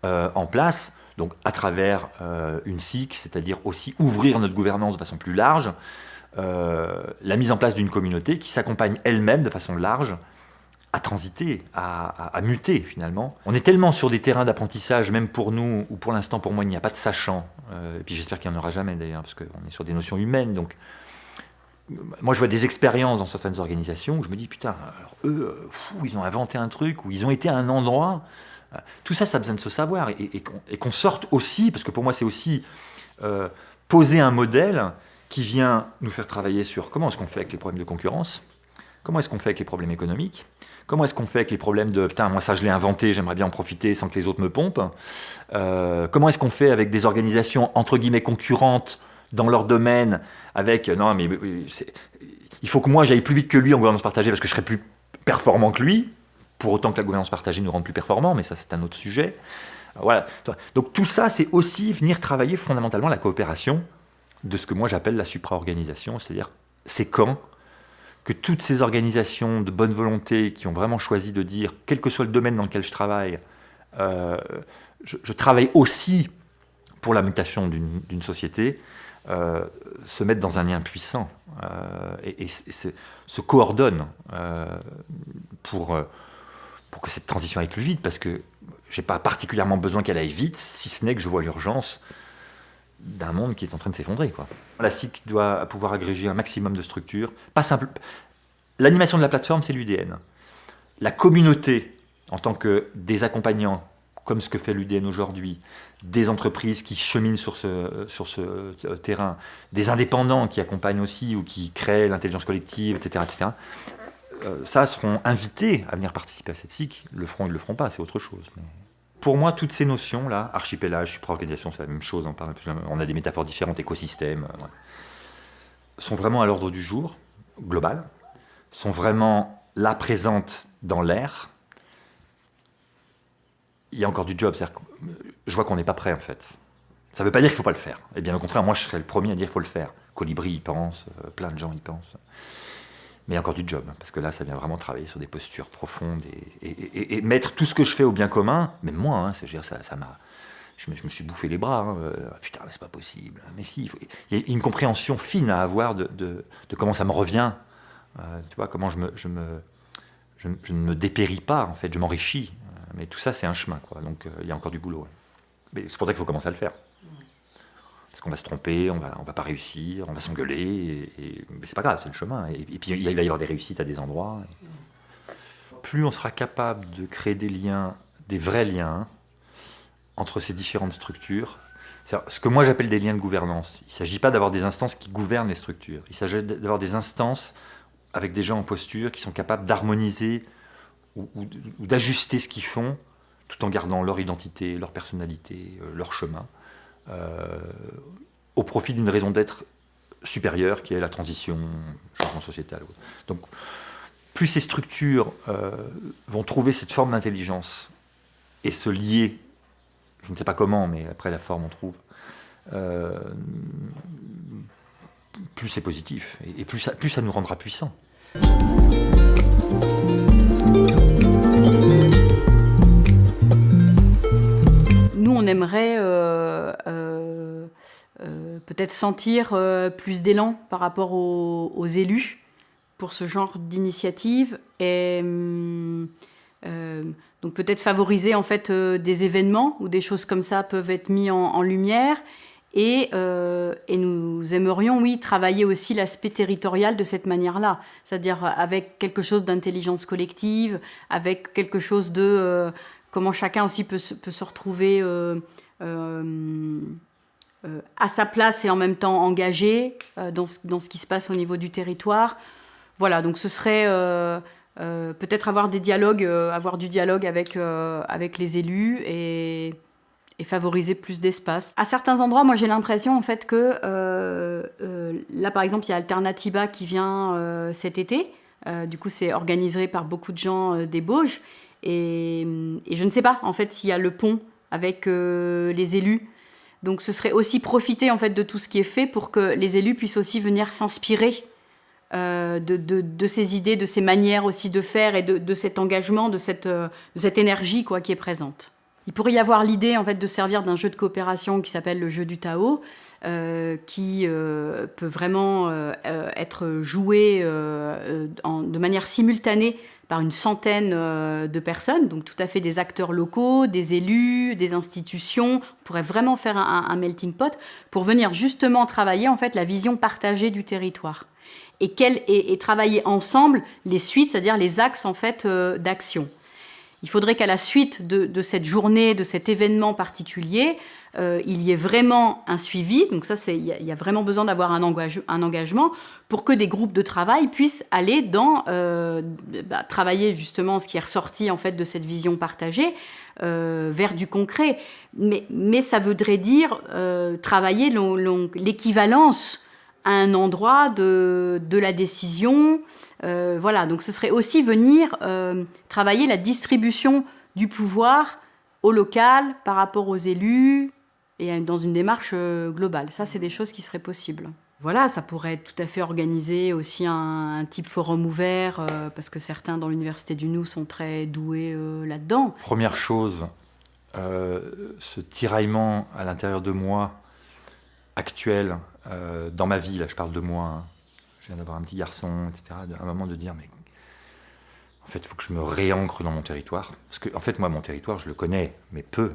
euh, en place, donc à travers euh, une SIC, c'est-à-dire aussi ouvrir notre gouvernance de façon plus large, euh, la mise en place d'une communauté qui s'accompagne elle-même de façon large à transiter, à, muter finalement. On est tellement sur des terrains d'apprentissage, même pour nous, ou pour l'instant pour moi il n'y a pas de sachant, euh, et puis j'espère qu'il n'y en aura jamais d'ailleurs, parce qu'on est sur des notions humaines, donc moi je vois des expériences dans certaines organisations où je me dis putain, alors eux, ils ont inventé un truc, ou ils ont été à un endroit, tout ça ça a besoin de se savoir, et, qu'on sorte aussi, parce que pour moi c'est aussi poser un modèle qui vient nous faire travailler sur comment est-ce qu'on fait avec les problèmes de concurrence, comment est-ce qu'on fait avec les problèmes économiques, Comment est-ce qu'on fait avec les problèmes de « putain, moi ça je l'ai inventé, j'aimerais bien en profiter sans que les autres me pompent euh, Comment est-ce qu'on fait avec des organisations entre guillemets concurrentes dans leur domaine avec « non mais il faut que moi j'aille plus vite que lui en gouvernance partagée parce que je serai plus performant que lui » pour autant que la gouvernance partagée nous rende plus performants, mais ça c'est un autre sujet. Voilà. Donc tout ça, c'est aussi venir travailler fondamentalement la coopération de ce que moi j'appelle la supra-organisation, c'est-à-dire c'est quand que toutes ces organisations de bonne volonté qui ont vraiment choisi de dire, quel que soit le domaine dans lequel je travaille, euh, je, travaille aussi pour la mutation d'une société, se mettent dans un lien puissant et se, coordonnent pour, pour que cette transition aille plus vite, parce que j'ai pas particulièrement besoin qu'elle aille vite, si ce n'est que je vois l'urgence d'un monde qui est en train de s'effondrer. La SIC doit pouvoir agréger un maximum de structures. Pas simple. L'animation de la plateforme, c'est l'UDN. La communauté, en tant que des accompagnants, comme ce que fait l'UDN aujourd'hui, des entreprises qui cheminent sur ce, sur ce euh, terrain, des indépendants qui accompagnent aussi ou qui créent l'intelligence collective, etc., etc., ça seront invités à venir participer à cette SIC. Le feront, ils ne le feront pas, c'est autre chose. Pour moi, toutes ces notions-là, archipélage, supraorganisation, c'est la même chose, on, a des métaphores différentes, écosystèmes, euh, sont vraiment à l'ordre du jour, global, sont vraiment là présentes dans l'air. Il y a encore du job, c'est-à-dire je vois qu'on n'est pas prêt en fait. Ça ne veut pas dire qu'il ne faut pas le faire. Et bien au contraire, moi je serais le premier à dire qu'il faut le faire. Colibri y pense, euh, plein de gens y pensent mais il y a encore du job, parce que là, ça vient vraiment travailler sur des postures profondes et, mettre tout ce que je fais au bien commun, même moi, hein, dire, ça, m'a, je, me, suis bouffé les bras, hein, euh, putain, mais c'est pas possible. Mais si, il, y a une compréhension fine à avoir de, de, comment ça me revient, euh, tu vois, comment je, me, je, me, je, ne me dépéris pas, en fait, je m'enrichis. Mais tout ça, c'est un chemin, quoi, donc euh, il y a encore du boulot. Mais c'est pour ça qu'il faut commencer à le faire. Parce qu'on va se tromper, on va, va pas réussir, on va s'engueuler, et, mais c'est pas grave, c'est le chemin. Et, puis il va y avoir des réussites à des endroits. Plus on sera capable de créer des liens, des vrais liens, entre ces différentes structures, ce que moi j'appelle des liens de gouvernance. Il ne s'agit pas d'avoir des instances qui gouvernent les structures, il s'agit d'avoir des instances avec des gens en posture qui sont capables d'harmoniser ou, d'ajuster ce qu'ils font tout en gardant leur identité, leur personnalité, euh, leur chemin. Euh, au profit d'une raison d'être supérieure qui est la transition, changement sociétal. Donc, plus ces structures euh, vont trouver cette forme d'intelligence et se lier, je ne sais pas comment, mais après la forme on trouve, euh, plus c'est positif et, plus, ça, plus ça nous rendra puissants. Nous, on aimerait euh, peut-être sentir euh, plus d'élan par rapport aux, élus pour ce genre d'initiative et euh, donc peut-être favoriser en fait des événements où des choses comme ça peuvent être mis en, lumière et, et, nous aimerions, oui, travailler aussi l'aspect territorial de cette manière-là, c'est-à-dire avec quelque chose d'intelligence collective, avec quelque chose de comment chacun aussi peut, se retrouver euh, à sa place et en même temps engagé euh, dans, ce, qui se passe au niveau du territoire. Voilà, donc ce serait euh, peut-être avoir des dialogues, avoir du dialogue avec, les élus et, et favoriser plus d'espace. À certains endroits, moi j'ai l'impression en fait que là par exemple il y a Alternativa qui vient cet été. du coup c'est organisé par beaucoup de gens des Bauges et, je ne sais pas en fait s'il y a le pont avec les élus donc ce serait aussi profiter en fait de tout ce qui est fait pour que les élus puissent aussi venir s'inspirer euh, de, ces idées, de ces manières aussi de faire et de, cet engagement, de cette, euh, cette énergie quoi, qui est présente. Il pourrait y avoir l'idée en fait de servir d'un jeu de coopération qui s'appelle le jeu du Tao, euh, qui peut vraiment être joué de manière simultanée par une centaine euh, de personnes, donc tout à fait des acteurs locaux, des élus, des institutions. On pourrait vraiment faire un, melting pot pour venir justement travailler en fait la vision partagée du territoire et, et, travailler ensemble les suites, c'est-à-dire les axes en fait euh, d'action. Il faudrait qu'à la suite de, cette journée, de cet événement particulier, euh, il y ait vraiment un suivi. Donc ça, il y, a vraiment besoin d'avoir un, engagement pour que des groupes de travail puissent aller dans euh, bah, travailler justement ce qui est ressorti en fait de cette vision partagée euh, vers du concret. Mais, ça voudrait dire travailler l'équivalence à un endroit de la décision, euh, voilà, donc ce serait aussi venir euh, travailler la distribution du pouvoir au local par rapport aux élus et dans une démarche euh, globale. Ça, c'est des choses qui seraient possibles. Voilà, ça pourrait être tout à fait organisé aussi un, type forum ouvert, parce que certains dans l'Université du Nou sont très doués là-dedans. Première chose, ce tiraillement à l'intérieur de moi actuel dans ma vie, là je parle de moi, hein. Je viens d'avoir un petit garçon, etc., à un moment de dire, mais en fait, il faut que je me réancre dans mon territoire. Parce que, en fait, moi, mon territoire, je le connais, mais peu.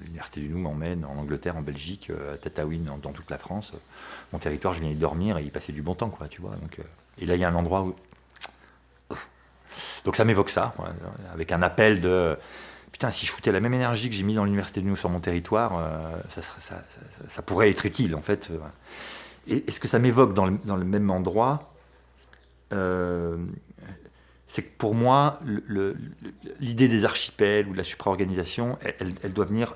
L'Université du Nou m'emmène en Angleterre, en Belgique, à Tataouine, dans, toute la France. Mon territoire, je viens y dormir et y passer du bon temps, quoi, tu vois. Donc, et là, il y a un endroit où donc ça m'évoque ça, avec un appel de putain, si je foutais la même énergie que j'ai mis dans l'université de nous sur mon territoire, euh, ça, pourrait être utile en fait. Euh, et, ce que ça m'évoque dans, le, même endroit, euh, c'est que pour moi, l'idée des archipels ou de la supra-organisation, elle, doit venir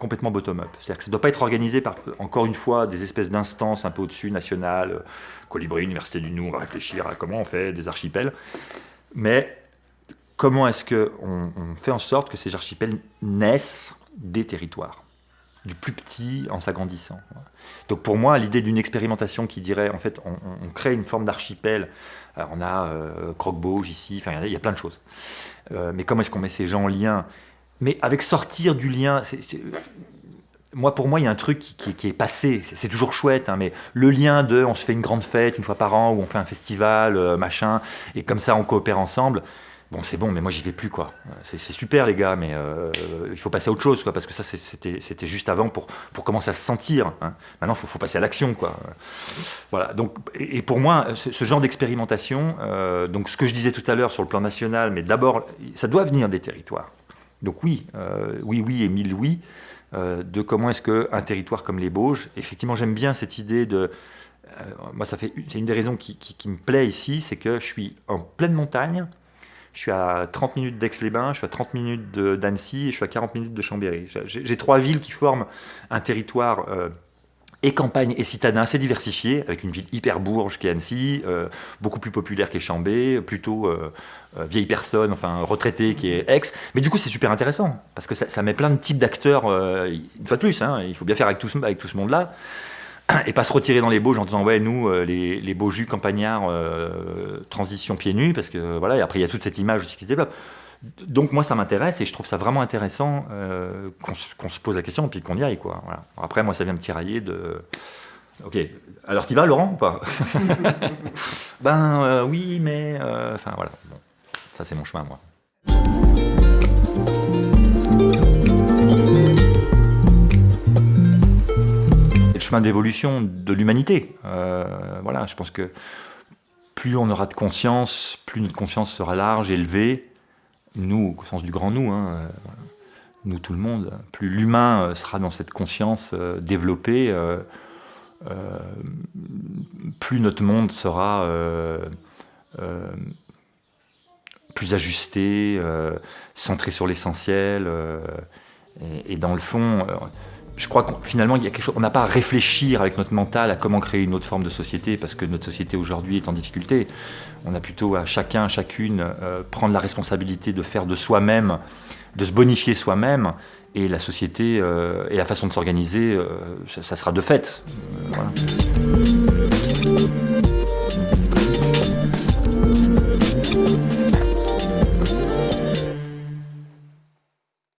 complètement bottom-up. C'est-à-dire que ça ne doit pas être organisé par, encore une fois, des espèces d'instances un peu au-dessus, nationales, Colibri, Université du Nou, on va réfléchir à comment on fait des archipels. Mais comment est-ce qu'on on fait en sorte que ces archipels naissent des territoires? Du plus petit en s'agrandissant. Donc pour moi, l'idée d'une expérimentation qui dirait, en fait, on, crée une forme d'archipel, on a euh, Croque-Bauge ici, enfin il y, a plein de choses. Euh, mais comment est-ce qu'on met ces gens en lien? Mais avec sortir du lien, moi pour moi il y a un truc qui, est passé, c'est toujours chouette, hein, mais le lien de on se fait une grande fête une fois par an, ou on fait un festival, euh, machin, et comme ça on coopère ensemble, bon c'est bon mais moi j'y vais plus quoi. C'est super les gars mais euh, il faut passer à autre chose quoi parce que ça c'était juste avant pour pour commencer à se sentir hein. maintenant il faut, passer à l'action quoi. Voilà donc et, pour moi ce, genre d'expérimentation euh, donc ce que je disais tout à l'heure sur le plan national mais d'abord ça doit venir des territoires. Donc oui euh, oui oui et mille oui de comment est-ce qu'un territoire comme les Bauges effectivement j'aime bien cette idée de moi c'est une des raisons qui, qui me plaît ici c'est que je suis en pleine montagne je suis à 30 minutes d'Aix-les-Bains, je suis à 30 minutes d'Annecy et je suis à 40 minutes de Chambéry. J'ai trois villes qui forment un territoire euh, et campagne et citadin assez diversifié, avec une ville hyper bourge qui est Annecy, euh, beaucoup plus populaire qu'est Chambé, plutôt euh, vieille personne, enfin retraité qui est Aix. Mais du coup, c'est super intéressant, parce que ça, met plein de types d'acteurs, une fois de plus, hein, il faut bien faire avec tout avec tout ce monde-là et pas se retirer dans les Bauges en disant ouais nous euh, les, les jus campagnards euh, transition pieds nus parce que voilà et après il y a toute cette image aussi qui se développe. Donc moi ça m'intéresse et je trouve ça vraiment intéressant euh, qu'on se pose la question et puis qu'on y aille quoi voilà. après moi ça vient me tirailler de ok alors tu vas Laurent ou pas? Ben oui mais enfin voilà ça c'est mon chemin moi chemin d'évolution de l'humanité. Euh, voilà, je pense que plus on aura de conscience, plus notre conscience sera large, élevée, nous, au sens du grand nous, hein, euh, nous tout le monde, plus l'humain euh, sera dans cette conscience développée, plus notre monde sera plus ajusté, centré sur l'essentiel, et, et, dans le fond, je crois qu'on il y a quelque chose, on n'a pas à réfléchir avec notre mental à comment créer une autre forme de société, parce que notre société aujourd'hui est en difficulté. On a plutôt à chacun, chacune, euh, prendre la responsabilité de faire de soi-même, de se bonifier soi-même, et la société euh, et la façon de s'organiser, euh, ça, sera de fait.